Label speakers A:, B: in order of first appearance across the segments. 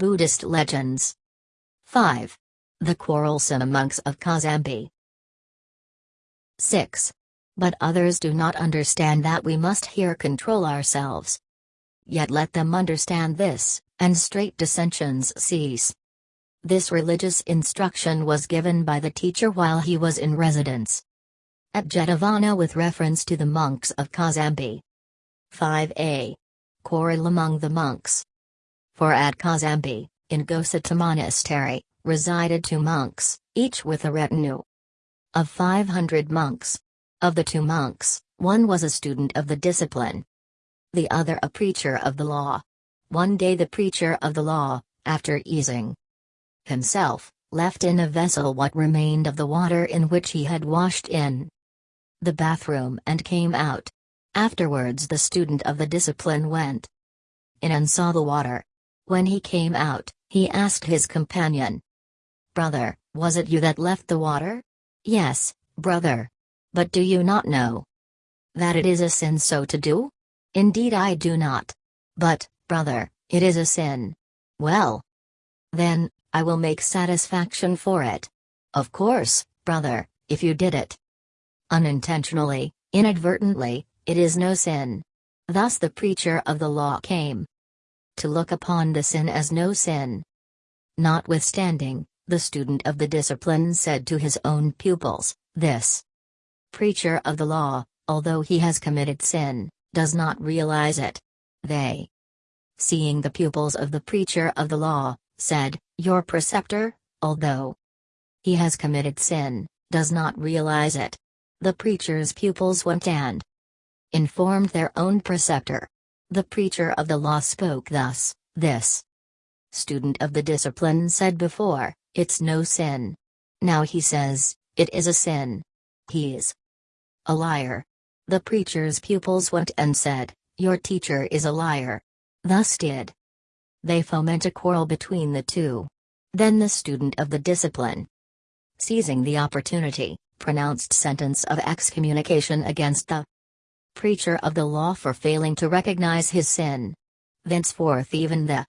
A: Buddhist legends. 5. The quarrelsome monks of Kosambi. 6. But others do not understand that we must here control ourselves. Yet let them understand this, and straight dissensions cease. This religious instruction was given by the teacher while he was in residence at Jetavana with reference to the monks of Kosambi. 5a. Quarrel among the monks. For at Kosambi, in Ghosita Monastery, resided two monks, each with a retinue of 500 monks. Of the two monks, one was a student of the discipline, the other a preacher of the law. One day the preacher of the law, after easing himself, left in a vessel what remained of the water in which he had washed in the bathroom and came out. Afterwards the student of the discipline went in and saw the water. When he came out, he asked his companion, Brother, was it you that left the water? Yes, brother. But do you not know that it is a sin so to do? Indeed I do not. But, brother, it is a sin. Well. Then, I will make satisfaction for it. Of course, brother, if you did it unintentionally, inadvertently, it is no sin. Thus the preacher of the law came to look upon the sin as no sin. Notwithstanding, the student of the discipline said to his own pupils, This preacher of the law, although he has committed sin, does not realize it. They, seeing the pupils of the preacher of the law, said, Your preceptor, although he has committed sin, does not realize it. The preacher's pupils went and informed their own preceptor. The preacher of the law spoke thus This student of the discipline said before, It's no sin. Now he says, It is a sin. He's a liar. The preacher's pupils went and said, Your teacher is a liar. Thus did they foment a quarrel between the two. Then the student of the discipline, seizing the opportunity, pronounced sentence of excommunication against the preacher of the law for failing to recognize his sin. Thenceforth even the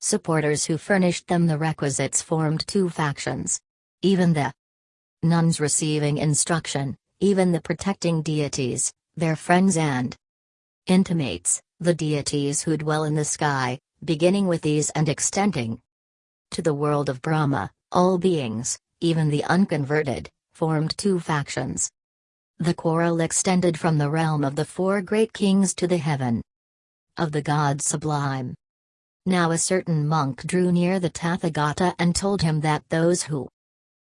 A: supporters who furnished them the requisites formed two factions. Even the nuns receiving instruction, even the protecting deities, their friends and intimates, the deities who dwell in the sky, beginning with these and extending to the world of Brahma, all beings, even the unconverted, formed two factions. The quarrel extended from the realm of the four great kings to the heaven of the gods sublime. Now a certain monk drew near the Tathagata and told him that those who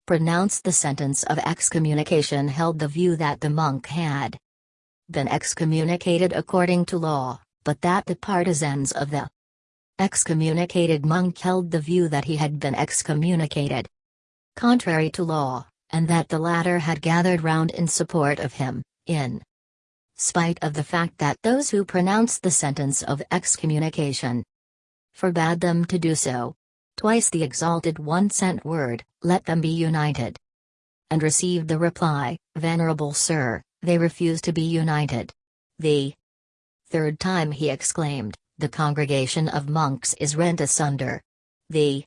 A: pronounced the sentence of excommunication held the view that the monk had been excommunicated according to law, but that the partisans of the excommunicated monk held the view that he had been excommunicated contrary to law and that the latter had gathered round in support of him, in spite of the fact that those who pronounced the sentence of excommunication forbade them to do so. Twice the exalted one sent word, let them be united. And received the reply, Venerable Sir, they refuse to be united. The third time he exclaimed, The congregation of monks is rent asunder. The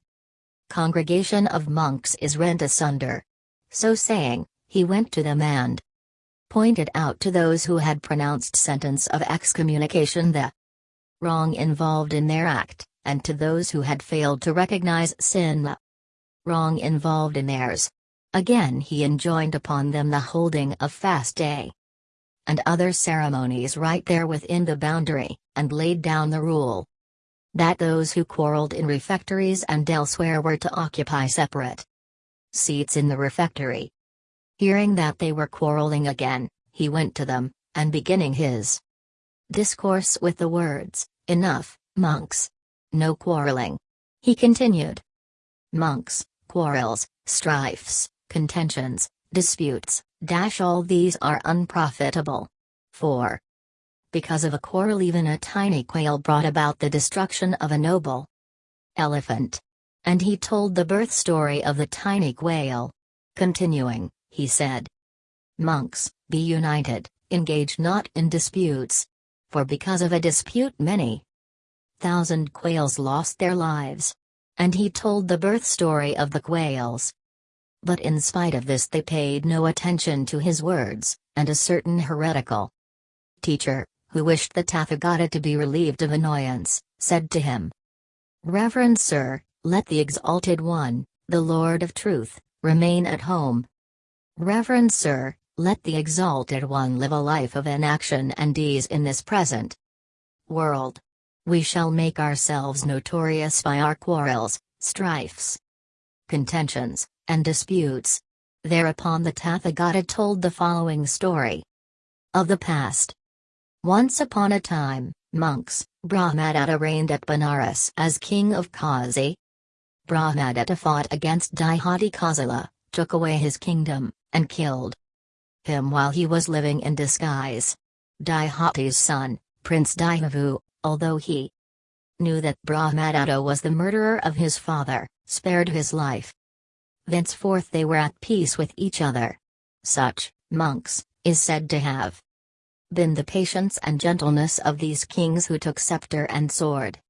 A: congregation of monks is rent asunder. So saying, he went to them and pointed out to those who had pronounced sentence of excommunication the wrong involved in their act, and to those who had failed to recognize sin the wrong involved in theirs. Again he enjoined upon them the holding of fast day and other ceremonies right there within the boundary, and laid down the rule that those who quarreled in refectories and elsewhere were to occupy separate seats in the refectory. Hearing that they were quarreling again, he went to them, and beginning his discourse with the words, Enough, monks. No quarreling. He continued. Monks, quarrels, strifes, contentions, disputes, dash all these are unprofitable. 4. Because of a quarrel even a tiny quail brought about the destruction of a noble elephant. And he told the birth story of the tiny quail. Continuing, he said, Monks, be united, engage not in disputes. For because of a dispute many thousand quails lost their lives. and he told the birth story of the quails. But in spite of this, they paid no attention to his words, and a certain heretical teacher, who wished the Tathagata to be relieved of annoyance, said to him, Reverend Sir, let the Exalted One, the Lord of Truth, remain at home. Reverend Sir, let the Exalted One live a life of inaction and ease in this present world. We shall make ourselves notorious by our quarrels, strifes, contentions, and disputes. Thereupon the Tathagata told the following story of the past. Once upon a time, monks, Brahmadatta reigned at Benares as king of Kasi. Brahmadatta fought against Dighiti Kosala, took away his kingdom, and killed him while he was living in disguise. Dighiti's son, Prince Dighavu, although he knew that Brahmadatta was the murderer of his father, spared his life. Thenceforth they were at peace with each other. Such, monks, is said to have been the patience and gentleness of these kings who took scepter and sword.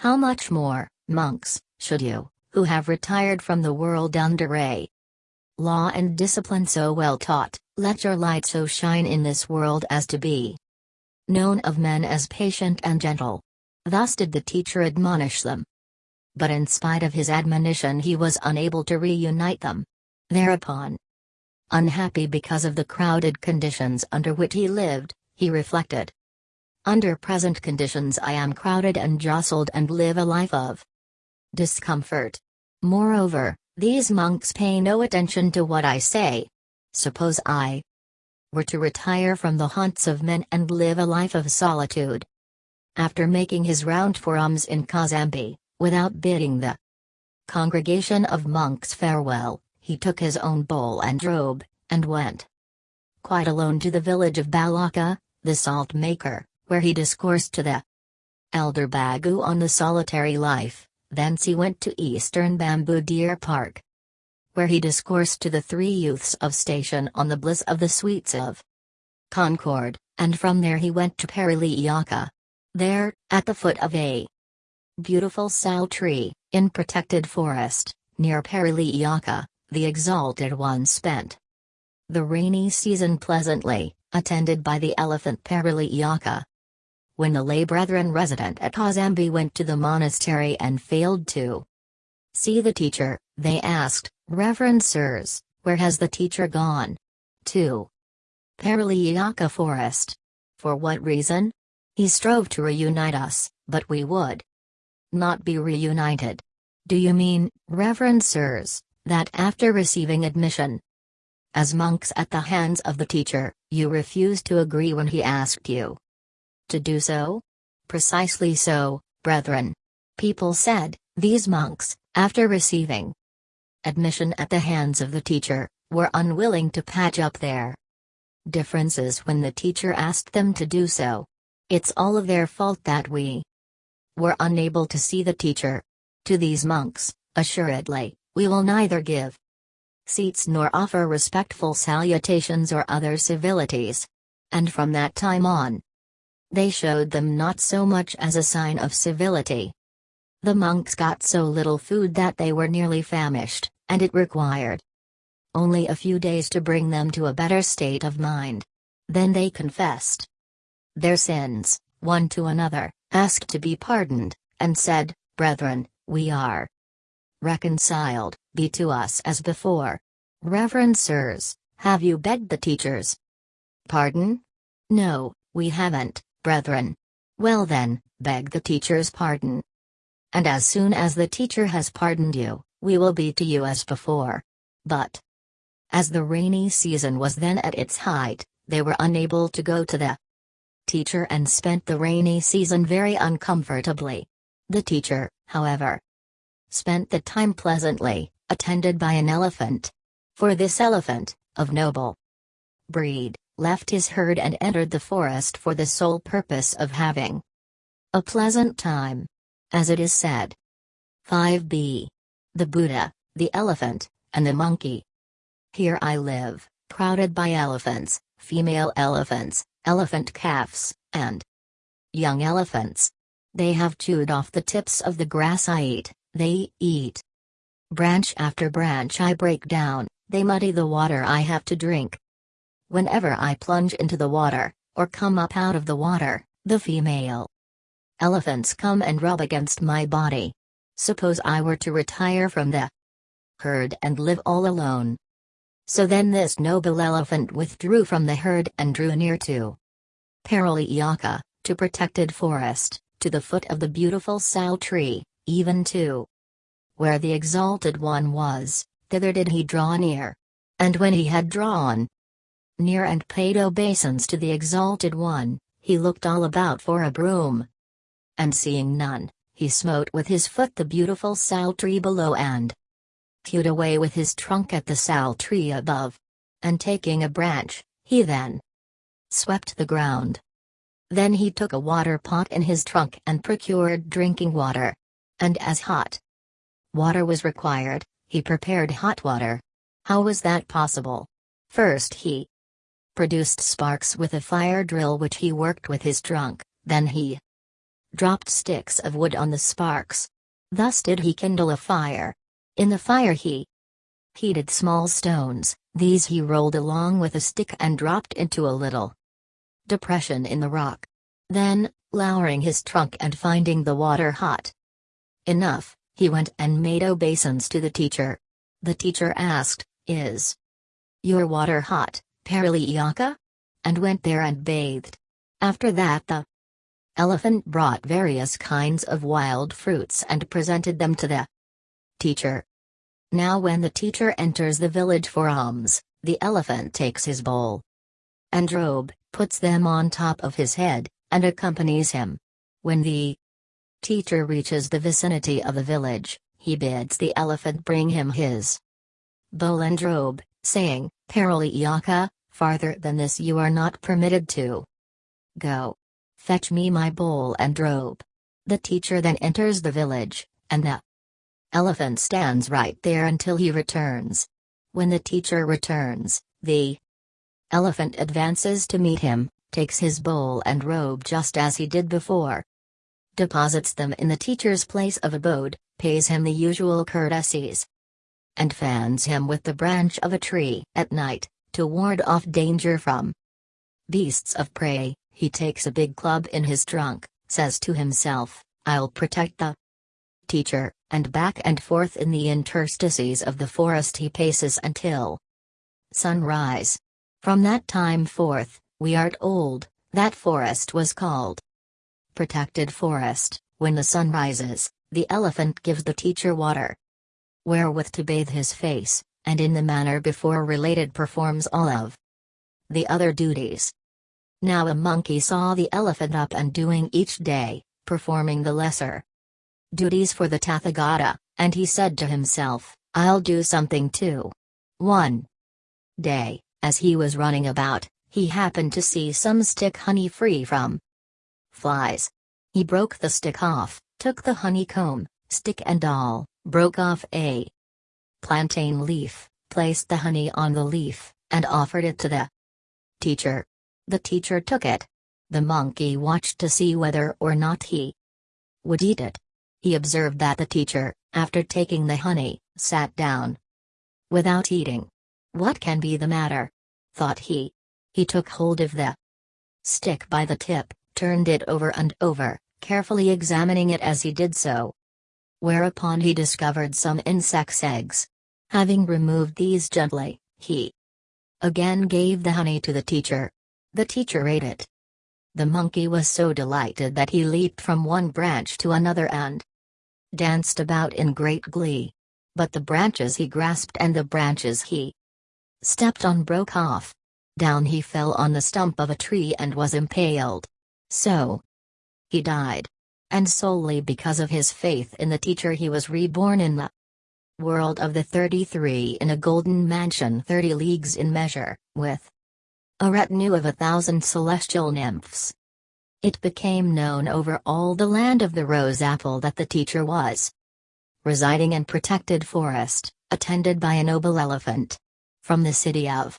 A: How much more, monks, should you, who have retired from the world under a law and discipline so well taught, let your light so shine in this world as to be known of men as patient and gentle. Thus did the teacher admonish them. But in spite of his admonition, he was unable to reunite them. Thereupon, Unhappy because of the crowded conditions under which he lived, he reflected. Under present conditions, I am crowded and jostled and live a life of discomfort. Moreover, these monks pay no attention to what I say. Suppose I were to retire from the haunts of men and live a life of solitude. After making his round for alms in Kosambi, without bidding the congregation of monks farewell, he took his own bowl and robe, and went quite alone to the village of Balaka, the salt maker, where he discoursed to the elder Bhagu on the solitary life, thence he went to Eastern Bamboo Deer Park, where he discoursed to the three youths of station on the bliss of the sweets of Concord, and from there he went to Parileyyaka. There, at the foot of a beautiful sal tree, in protected forest, near Parileyyaka, the Exalted One spent the rainy season pleasantly, attended by the elephant Parileyyaka. When the lay brethren resident at Kosambi went to the monastery and failed to see the teacher, they asked, Reverend Sirs, where has the teacher gone? 2. Parileyyaka Forest. For what reason? He strove to reunite us, but we would not be reunited. Do you mean, Reverend Sirs, that after receiving admission as monks at the hands of the teacher, you refused to agree when he asked you to do so? Precisely so, brethren. People said, these monks, after receiving admission at the hands of the teacher, were unwilling to patch up their differences when the teacher asked them to do so. It's all of their fault that we were unable to see the teacher. To these monks, assuredly, we will neither give seats nor offer respectful salutations or other civilities. And from that time on, they showed them not so much as a sign of civility. The monks got so little food that they were nearly famished, and it required only a few days to bring them to a better state of mind. Then they confessed their sins, one to another, asked to be pardoned, and said, Brethren, we are reconciled, be to us as before. Reverend sirs, have you begged the teachers? Pardon? No, we haven't, brethren. Well then, beg the teacher's pardon. And as soon as the teacher has pardoned you, we will be to you as before. But, as the rainy season was then at its height, they were unable to go to the teacher and spent the rainy season very uncomfortably. The teacher, however, spent the time pleasantly, attended by an elephant. For this elephant, of noble breed, left his herd and entered the forest for the sole purpose of having a pleasant time. As it is said. 5b. The Buddha, the elephant, and the monkey. Here I live, crowded by elephants, female elephants, elephant calves, and young elephants. They have chewed off the tips of the grass I eat, They eat. Branch after branch I break down, they muddy the water I have to drink. Whenever I plunge into the water, or come up out of the water, the female elephants come and rub against my body. Suppose I were to retire from the herd and live all alone. So then this noble elephant withdrew from the herd and drew near to Parileyyaka, to protected forest, to the foot of the beautiful sal tree, even to where the exalted one was, thither did he draw near. And when he had drawn near and paid obeisance to the exalted one, he looked all about for a broom. And seeing none, he smote with his foot the beautiful sal tree below and hewed away with his trunk at the sal tree above. And taking a branch, he then swept the ground. Then he took a water pot in his trunk and procured drinking water. And as hot water was required, he prepared hot water. How was that possible? First he produced sparks with a fire drill which he worked with his trunk, then he dropped sticks of wood on the sparks. Thus did he kindle a fire. In the fire he heated small stones, these he rolled along with a stick and dropped into a little depression in the rock. Then, lowering his trunk and finding the water hot enough, he went and made obeisance to the teacher. The teacher asked, Is your water hot, Parileyyaka? And went there and bathed. After that the elephant brought various kinds of wild fruits and presented them to the teacher. Now when the teacher enters the village for alms, the elephant takes his bowl and robe, puts them on top of his head, and accompanies him. When the teacher reaches the vicinity of the village, he bids the elephant bring him his bowl and robe, saying, Parileyyaka, farther than this you are not permitted to go. Fetch me my bowl and robe. The teacher then enters the village, and the elephant stands right there until he returns. When the teacher returns, the elephant advances to meet him, takes his bowl and robe just as he did before, deposits them in the teacher's place of abode, pays him the usual courtesies, and fans him with the branch of a tree at night, to ward off danger from beasts of prey. He takes a big club in his trunk, says to himself, I'll protect the teacher, and back and forth in the interstices of the forest he paces until sunrise. From that time forth, we are told, that forest was called protected forest. When the sun rises, the elephant gives the teacher water wherewith to bathe his face, and in the manner before related performs all of the other duties. Now a monkey saw the elephant up and doing each day, performing the lesser duties for the Tathagata, and he said to himself, I'll do something too. 1. Day, as he was running about, he happened to see some stick honey free from flies. He broke the stick off, took the honeycomb, stick and all, broke off a plantain leaf, placed the honey on the leaf, and offered it to the teacher. The teacher took it. The monkey watched to see whether or not he would eat it. He observed that the teacher, after taking the honey, sat down without eating. What can be the matter? thought he. He took hold of the stick by the tip, turned it over and over, carefully examining it as he did so. Whereupon he discovered some insect's eggs. Having removed these gently, he again gave the honey to the teacher. The teacher ate it. The monkey was so delighted that he leaped from one branch to another and danced about in great glee. But the branches he grasped and the branches he stepped on broke off. Down he fell on the stump of a tree and was impaled. So he died. And solely because of his faith in the teacher he was reborn in the world of the 33 in a golden mansion 30 leagues in measure, with a retinue of a thousand celestial nymphs. It became known over all the land of the rose apple that the teacher was residing in protected forest, attended by a noble elephant. From the city of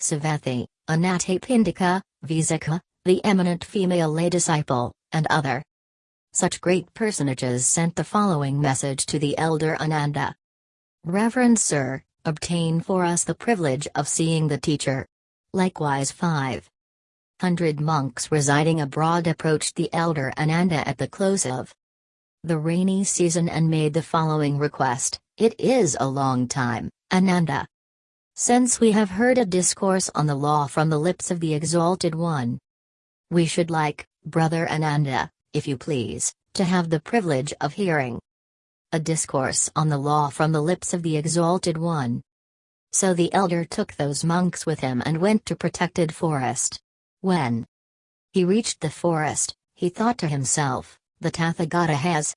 A: Savatthi, Anathapindika, Visakha, the eminent female lay disciple, and other such great personages sent the following message to the elder Ananda. Reverend Sir, obtain for us the privilege of seeing the teacher. Likewise five hundred monks residing abroad approached the elder Ananda at the close of the rainy season and made the following request It is a long time, Ananda. Since we have heard a discourse on the law from the lips of the Exalted One, we should like, Brother Ananda, if you please, to have the privilege of hearing a discourse on the law from the lips of the Exalted One. So the elder took those monks with him and went to protected forest. When he reached the forest, he thought to himself, the Tathagata has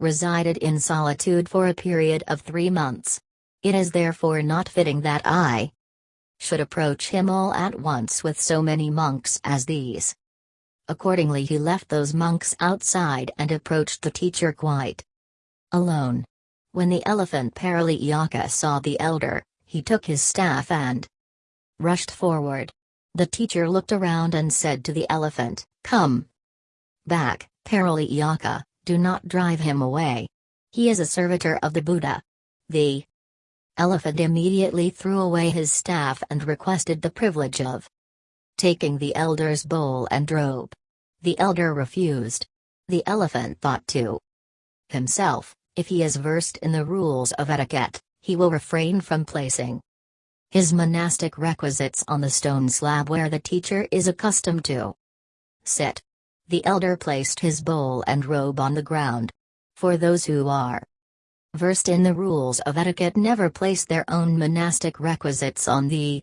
A: resided in solitude for a period of three months. It is therefore not fitting that I should approach him all at once with so many monks as these. Accordingly, he left those monks outside and approached the teacher quite alone. When the elephant Parileyyaka saw the elder, he took his staff and rushed forward. The teacher looked around and said to the elephant, Come back, Parileyyaka, do not drive him away. He is a servitor of the Buddha. The elephant immediately threw away his staff and requested the privilege of taking the elder's bowl and robe. The elder refused. The elephant thought to himself, if he is versed in the rules of etiquette, he will refrain from placing his monastic requisites on the stone slab where the teacher is accustomed to sit. The elder placed his bowl and robe on the ground. For those who are versed in the rules of etiquette never place their own monastic requisites on the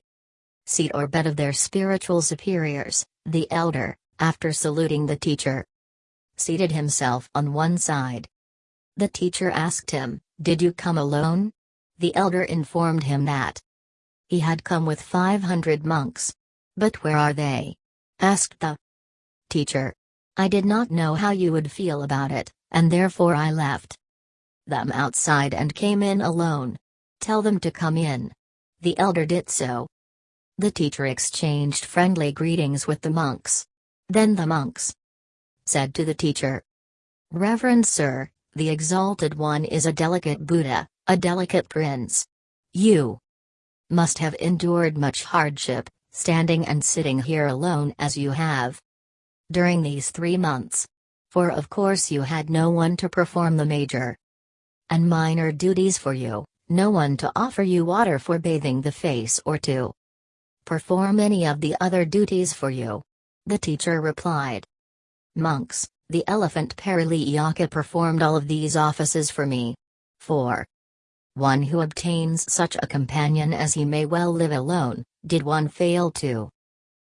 A: seat or bed of their spiritual superiors, the elder, after saluting the teacher, seated himself on one side. The teacher asked him, Did you come alone? The elder informed him that he had come with 500 monks. But where are they? asked the teacher. I did not know how you would feel about it, and therefore I left them outside and came in alone. Tell them to come in. The elder did so. The teacher exchanged friendly greetings with the monks. Then the monks said to the teacher, Reverend Sir, the Exalted One is a delicate Buddha, a delicate prince. You must have endured much hardship, standing and sitting here alone as you have during these three months. For of course you had no one to perform the major and minor duties for you, no one to offer you water for bathing the face or to perform any of the other duties for you. The teacher replied. Monks, the elephant Parileyyaka performed all of these offices for me. 4. One who obtains such a companion as he may well live alone, did one fail to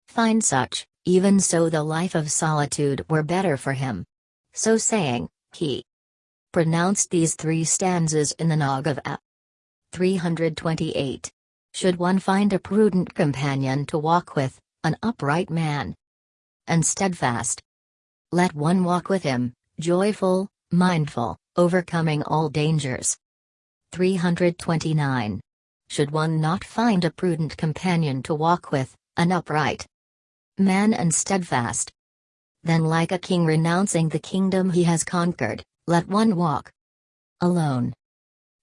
A: find such, even so the life of solitude were better for him. So saying, he pronounced these three stanzas in the Naga Vagga. 328. Should one find a prudent companion to walk with, an upright man, and steadfast, let one walk with him, joyful, mindful, overcoming all dangers. 329. Should one not find a prudent companion to walk with, an upright man and steadfast. Then, like a king renouncing the kingdom he has conquered, let one walk alone.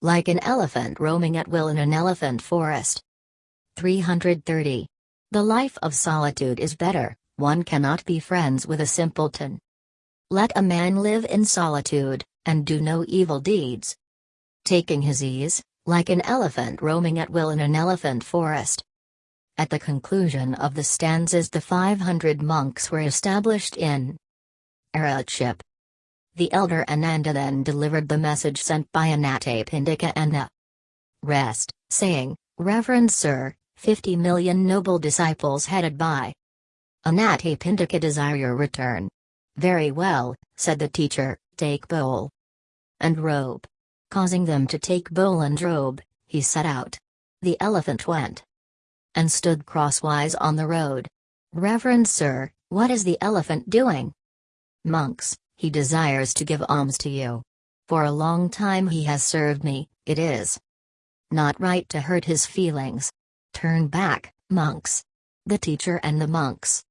A: Like an elephant roaming at will in an elephant forest. 330. The life of solitude is better, one cannot be friends with a simpleton. Let a man live in solitude, and do no evil deeds. Taking his ease, like an elephant roaming at will in an elephant forest. At the conclusion of the stanzas the 500 monks were established in Arhatship. The elder Ananda then delivered the message sent by Anathapindika and the rest, saying, Reverend Sir, 50 million noble disciples headed by Anathapindika desire your return. Very well, said the teacher, take bowl and robe. Causing them to take bowl and robe, he set out. The elephant went and stood crosswise on the road. Reverend Sir, what is the elephant doing? Monks, he desires to give alms to you. For a long time he has served me, it is not right to hurt his feelings. Turn back, monks. The teacher and the monks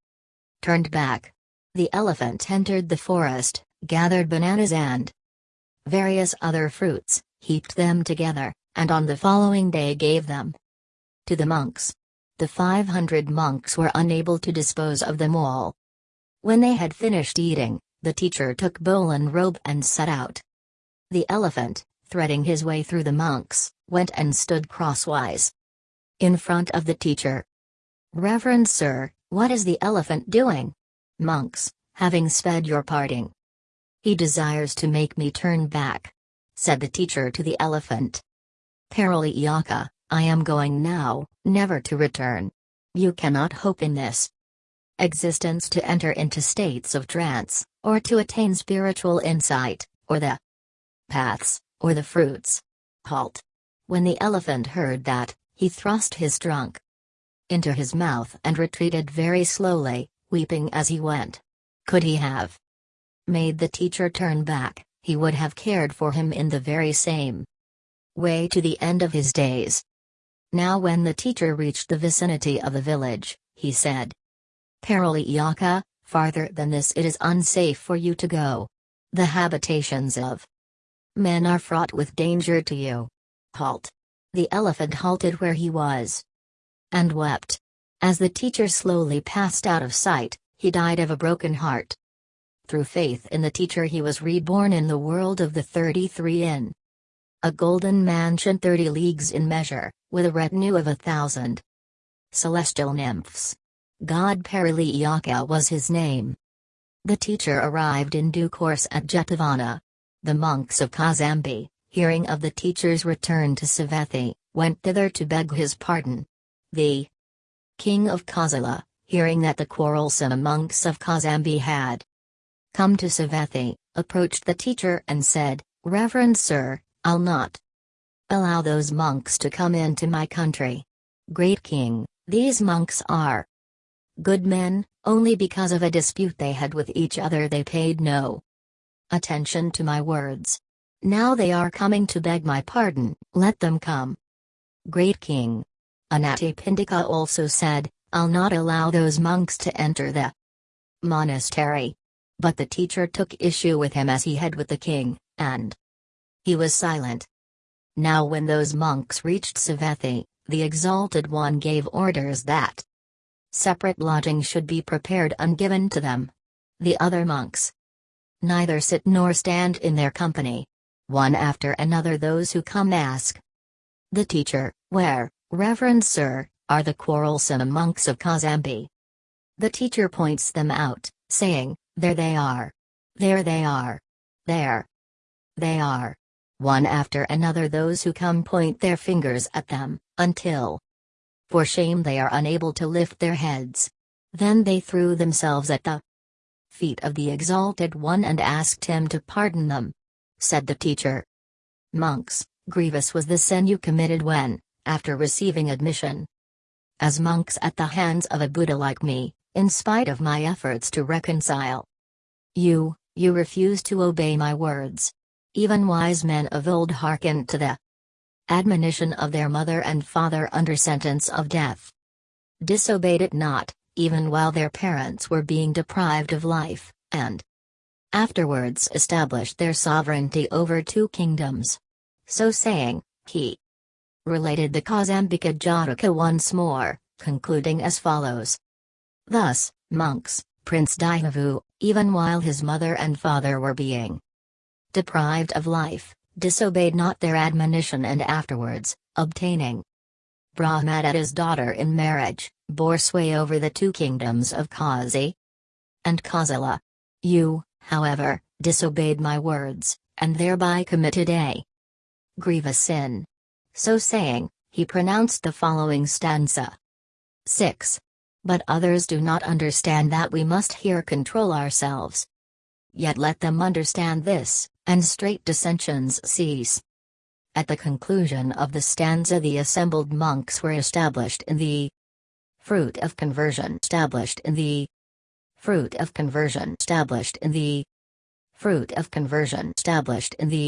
A: turned back. The elephant entered the forest, gathered bananas and various other fruits, heaped them together, and on the following day gave them to the monks. The 500 monks were unable to dispose of them all. When they had finished eating, the teacher took bowl and robe and set out. The elephant, threading his way through the monks, went and stood crosswise in front of the teacher. Reverend sir, what is the elephant doing? Monks, having sped your parting. He desires to make me turn back, said the teacher to the elephant. Parileyyaka, I am going now, never to return. You cannot hope in this existence to enter into states of trance, or to attain spiritual insight, or the paths, or the fruits. Halt. When the elephant heard that, he thrust his trunk into his mouth and retreated very slowly, weeping as he went. Could he have made the teacher turn back, he would have cared for him in the very same way to the end of his days. Now when the teacher reached the vicinity of the village, he said, Parileyyaka, farther than this it is unsafe for you to go. The habitations of men are fraught with danger to you. Halt. The elephant halted where he was and wept. As the teacher slowly passed out of sight, he died of a broken heart. Through faith in the teacher he was reborn in the world of the 33 in a golden mansion 30 leagues in measure, with a retinue of a thousand celestial nymphs. God Parileyyaka was his name. The teacher arrived in due course at Jetavana. The monks of Kosambi, hearing of the teacher's return to Savatthi, went thither to beg his pardon. The king of Kosala, hearing that the quarrelsome monks of Kosambi had come to Savatthi, approached the teacher and said, Reverend sir, I'll not allow those monks to come into my country. Great king, these monks are good men, only because of a dispute they had with each other they paid no attention to my words. Now they are coming to beg my pardon, let them come. Great king. Anathapindika also said, I'll not allow those monks to enter the monastery. But the teacher took issue with him as he had with the king, and he was silent. Now when those monks reached Savatthi, the Exalted One gave orders that separate lodging should be prepared and given to them. The other monks neither sit nor stand in their company. One after another those who come ask the teacher, Where, Reverend Sir, are the quarrelsome monks of Kosambi? The teacher points them out, saying, There they are. There they are. There. They are. One after another those who come point their fingers at them, until for shame they are unable to lift their heads. Then they threw themselves at the feet of the Exalted One and asked him to pardon them. Said the teacher. Monks, grievous was the sin you committed when, after receiving admission as monks at the hands of a Buddha like me, in spite of my efforts to reconcile you, you refused to obey my words. Even wise men of old hearkened to the admonition of their mother and father under sentence of death. Disobeyed it not, even while their parents were being deprived of life, and afterwards established their sovereignty over two kingdoms. So saying, he related the Kosambaka Jataka once more, concluding as follows. Thus, monks, Prince Dighavu, even while his mother and father were being deprived of life, disobeyed not their admonition and afterwards, obtaining Brahmadatta's daughter in marriage, bore sway over the two kingdoms of Kasi and Kosala. You, however, disobeyed my words, and thereby committed a grievous sin. So saying, he pronounced the following stanza 6. But others do not understand that we must here control ourselves. Yet let them understand this, and straight dissensions cease. At the conclusion of the stanza the assembled monks were established in the fruit of conversion established in the fruit of conversion established in the fruit of conversion established in the